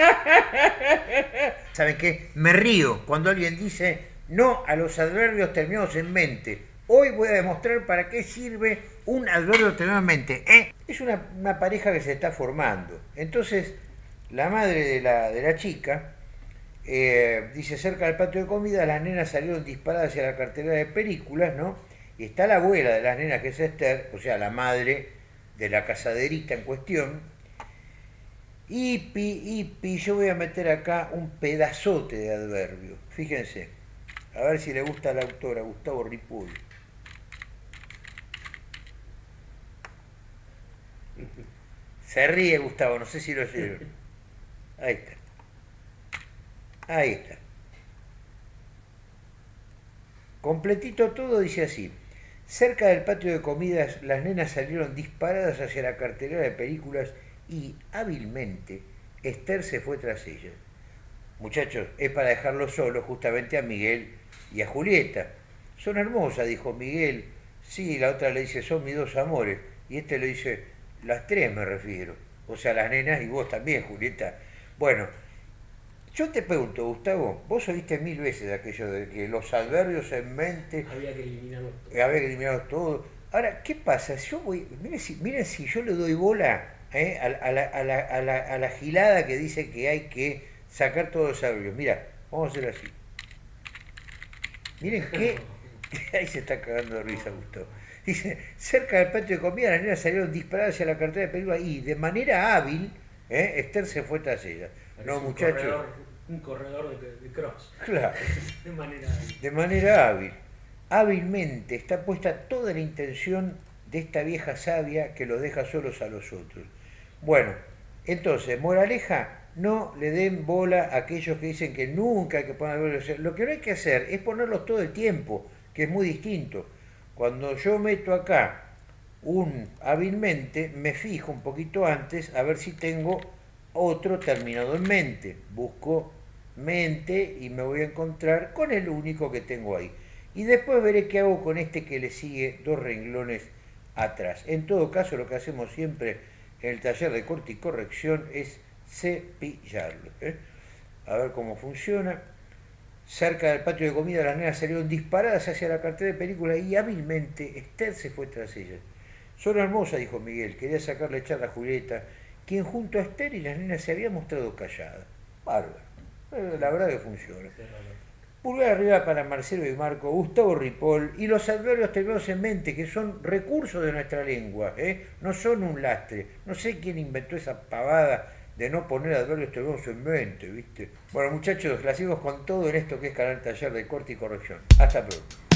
¿Saben qué? Me río cuando alguien dice no a los adverbios terminados en mente. Hoy voy a demostrar para qué sirve un adverbio terminado en mente. ¿eh? Es una, pareja que se está formando. Entonces, la madre de la, de la chica eh, dice, cerca del patio de comida, las nenas salieron disparadas hacia la cartera de películas, ¿no? Y está la abuela de las nenas, que es Esther, o sea, la madre de la casaderita en cuestión. Ipi, ipi, yo voy a meter acá un pedazote de adverbio. Fíjense, a ver si le gusta a la autora, Gustavo Ripoll. Se ríe Gustavo, no sé si lo oyeron. Ahí está. Ahí está. Completito todo dice así. Cerca del patio de comidas, las nenas salieron disparadas hacia la cartelera de películas y, hábilmente, Esther se fue tras ellas. Muchachos, es para dejarlo solo justamente a Miguel y a Julieta. Son hermosas, dijo Miguel. Sí, la otra le dice, son mis dos amores. Y este le dice, las tres me refiero. O sea, las nenas y vos también, Julieta. Bueno, yo te pregunto, Gustavo, vos oíste mil veces aquello de que los adverbios en mente... Había que eliminarlos todos. Había que eliminarlos todos. Ahora, ¿qué pasa? Yo voy, miren si, miren si yo le doy bola ¿eh? a, la, a, la, a, la, a, la, gilada que dice que hay que sacar todos los adverbios. Mira, vamos a hacerlo así. Miren qué... Ahí se está cagando de risa, Gustavo. Dice, cerca del patio de comida las nenas salieron disparadas hacia la cartera de película y de manera hábil, ¿eh? Esther se fue tras ella. no, muchachos un corredor de, de cross. Claro. de manera hábil. De manera hábil. Hábilmente está puesta toda la intención de esta vieja sabia que los deja solos a los otros. Bueno, entonces, moraleja, no le den bola a aquellos que dicen que nunca hay que poner Lo que no hay que hacer es ponerlos todo el tiempo, que es muy distinto. Cuando yo meto acá un hábilmente, me fijo un poquito antes a ver si tengo otro terminado en mente. Busco mente y me voy a encontrar con el único que tengo ahí. Y después veré qué hago con este que le sigue dos renglones atrás. En todo caso, lo que hacemos siempre en el taller de corte y corrección es cepillarlo. ¿eh? A ver cómo funciona. Cerca del patio de comida las nenas salieron disparadas hacia la cartera de película y hábilmente Esther se fue tras ellas. Son hermosas, dijo Miguel, quería sacarle charla a Julieta, quien junto a Esther y las nenas se había mostrado callada. Bárbaro la verdad que funciona. Pulgar arriba para Marcelo y Marco, Gustavo Ripoll y los adverbios terminados en mente, que son recursos de nuestra lengua, ¿eh? no son un lastre. No sé quién inventó esa pavada de no poner adverbios terminados en mente, ¿viste? Bueno, muchachos, la sigo con todo en esto que es Canal Taller de Corte y Corrección. Hasta pronto.